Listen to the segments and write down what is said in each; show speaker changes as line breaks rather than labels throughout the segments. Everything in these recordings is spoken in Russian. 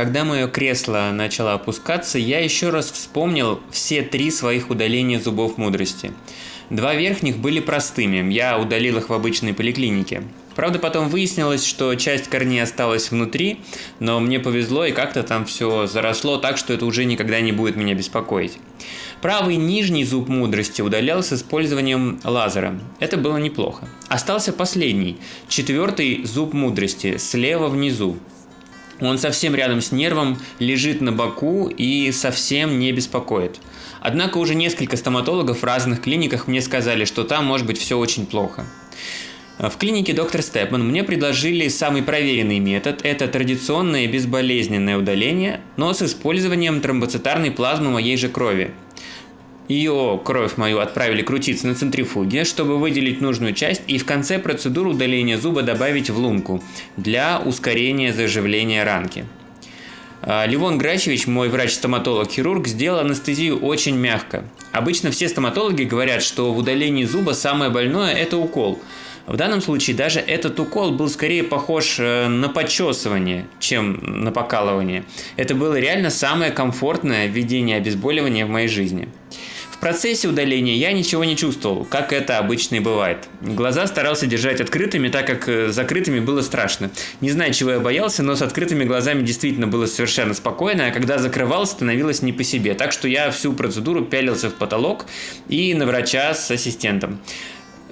Когда мое кресло начало опускаться, я еще раз вспомнил все три своих удаления зубов мудрости. Два верхних были простыми, я удалил их в обычной поликлинике. Правда, потом выяснилось, что часть корней осталась внутри, но мне повезло и как-то там все заросло так, что это уже никогда не будет меня беспокоить. Правый нижний зуб мудрости удалял с использованием лазера. Это было неплохо. Остался последний, четвертый зуб мудрости, слева внизу. Он совсем рядом с нервом, лежит на боку и совсем не беспокоит. Однако уже несколько стоматологов в разных клиниках мне сказали, что там может быть все очень плохо. В клинике доктор Степман мне предложили самый проверенный метод – это традиционное безболезненное удаление, но с использованием тромбоцитарной плазмы моей же крови. Ее кровь мою отправили крутиться на центрифуге, чтобы выделить нужную часть и в конце процедуры удаления зуба добавить в лунку для ускорения заживления ранки. А, Ливон Грачевич, мой врач-стоматолог-хирург, сделал анестезию очень мягко. Обычно все стоматологи говорят, что в удалении зуба самое больное – это укол – в данном случае даже этот укол был скорее похож э, на почесывание, чем на покалывание. Это было реально самое комфортное введение обезболивания в моей жизни. Процессе удаления я ничего не чувствовал, как это обычно и бывает. Глаза старался держать открытыми, так как э, закрытыми было страшно. Не знаю, чего я боялся, но с открытыми глазами действительно было совершенно спокойно, а когда закрывал, становилось не по себе. Так что я всю процедуру пялился в потолок и на врача с ассистентом.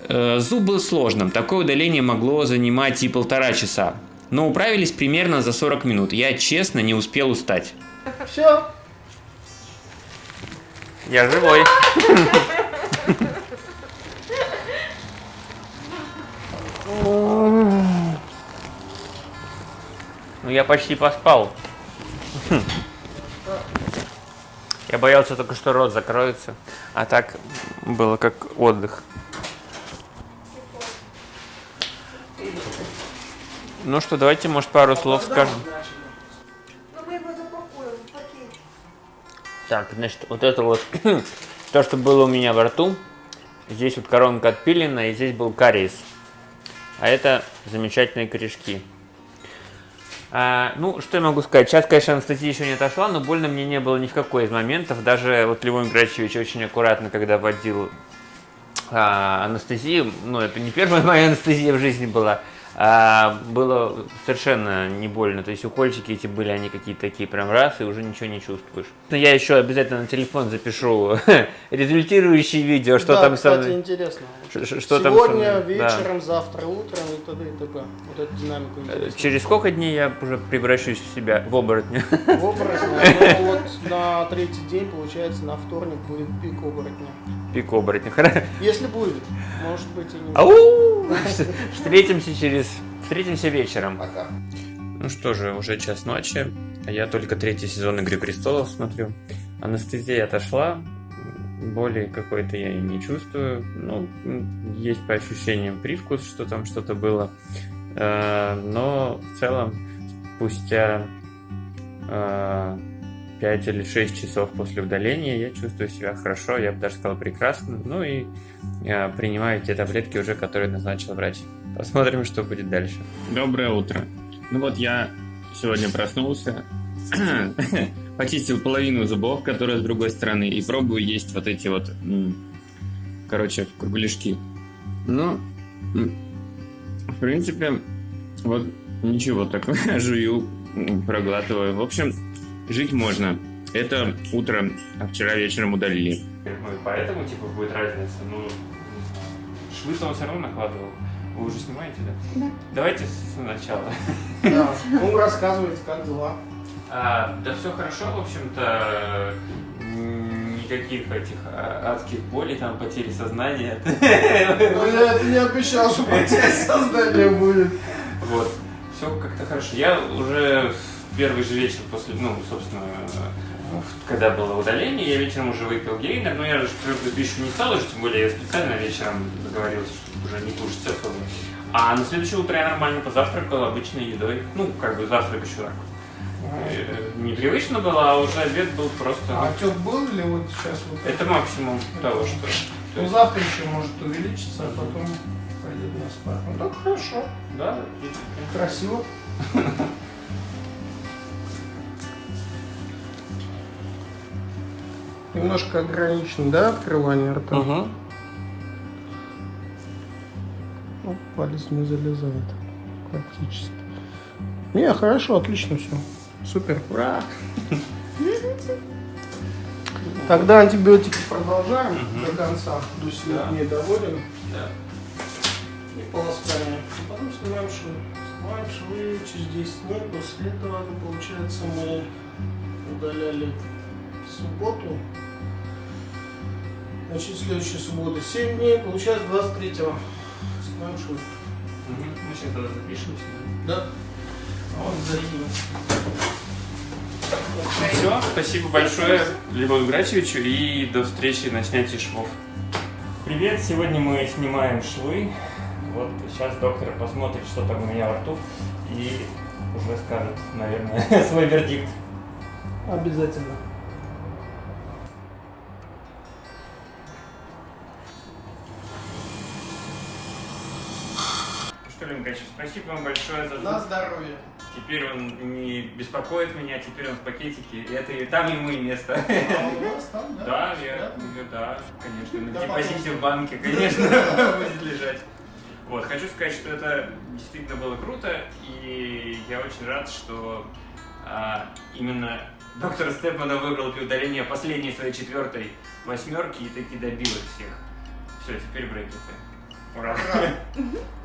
Э, зуб был сложным, такое удаление могло занимать и полтора часа. Но управились примерно за 40 минут. Я честно не успел устать.
Все.
Я живой. Ну я почти поспал. Я боялся только, что рот закроется, а так было как отдых. Ну что, давайте, может, пару слов скажем. Так, значит, вот это вот, то, что было у меня во рту, здесь вот коронка отпилена, и здесь был кариес. А это замечательные корешки. А, ну, что я могу сказать? Сейчас, конечно, анестезия еще не отошла, но больно мне не было ни в какой из моментов. Даже вот Левон Грачевич очень аккуратно, когда вводил а, анестезию, ну, это не первая моя анестезия в жизни была, а, было совершенно не больно. То есть укольчики эти были, они какие-то такие прям раз, и уже ничего не чувствуешь. Я еще обязательно на телефон запишу результирующие видео, что
да,
там
кстати,
со мной.
интересно.
Ш- ш- что там
Сегодня
со мной? Да.
вечером, завтра утром и т.д. и т.п. Вот эту динамику
Э,
интересно.
Через сколько дней я уже превращусь в себя, в оборотня?
В оборотня, ну вот на третий день, получается, на вторник будет пик оборотня.
Пик оборотня. Хорошо.
Если будет, может быть и не.
Ау! Встретимся через... Встретимся вечером.
Пока.
Ну что же, уже час ночи, а я только третий сезон «Игры престолов» смотрю. Анестезия отошла, боли какой-то я и не чувствую. Ну, есть по ощущениям привкус, что там что-то было. Э, Но в целом, спустя 5 или 6 часов после удаления я чувствую себя хорошо, я бы даже сказал прекрасно. Ну и э, принимаю те таблетки уже, которые назначил врач. Посмотрим, что будет дальше.
Доброе утро. Ну вот я сегодня проснулся, почистил половину зубов, которые с другой стороны, и пробую есть вот эти вот, короче, кругляшки. Ну, в принципе, вот ничего такое, жую, проглатываю. В общем, жить можно. Это утро, а вчера вечером удалили.
Ну и поэтому, типа, будет разница. Ну, швы-то он все равно накладывал. Вы уже снимаете, да?
Да.
Давайте сначала.
Да. Ну, рассказывайте, как дела.
А, да все хорошо, в общем-то. Никаких этих а, адских болей, там, потери сознания.
Ну, я это не обещал, что потеря сознания будет.
Вот. Все как-то хорошо. Я уже первый же вечер после, ну, собственно, когда было удаление, я вечером уже выпил гейнер, но я же твердую пищу не стал уже, тем более я специально вечером договорился, чтобы уже не кушать особо. А на следующее утро я нормально позавтракал обычной едой. Ну, как бы завтрак еще так. э, Непривычно было, а уже обед был просто...
А отек был или вот сейчас вот?
Это максимум того, что... то
Ну,
есть-
завтра еще может увеличиться, а потом пойдет на спад. Ну, так хорошо.
Да,
Красиво. Немножко ограничено, да, открывание рта?
Угу.
Ну, палец не залезает практически. Не, хорошо, отлично все. Супер. Ура! Тогда антибиотики продолжаем
Мгм.
до конца. До 7
Да.
дней доводим.
Да.
И полоскание. Потом снимаем швы. Снимаем швы через 10 дней. После этого, получается, мы удаляли субботу. Значит, следующая суббота 7 дней. Получается 23-го. Снимаем швы.
Мы сейчас тогда запишемся.
Да. Вот зайдем.
Все, спасибо большое Льву Грачевичу и до встречи на снятии швов. Привет, сегодня мы снимаем швы. Вот сейчас доктор посмотрит, что там у меня во рту и уже скажет, наверное, свой вердикт.
Обязательно.
Что, Лен Грачевич, спасибо вам большое за
На здоровье.
Теперь он не беспокоит меня, теперь он в пакетике, и это и там ему и место.
А у вас там, да?
Да, я, да, конечно, на
Да,
депозите в банке, конечно, будет лежать. Вот, хочу сказать, что это действительно было круто, и я очень рад, что а, именно доктор Степмана выбрал удаления последней своей четвертой восьмерки и таки добил их всех. Все, теперь брекеты. Ура!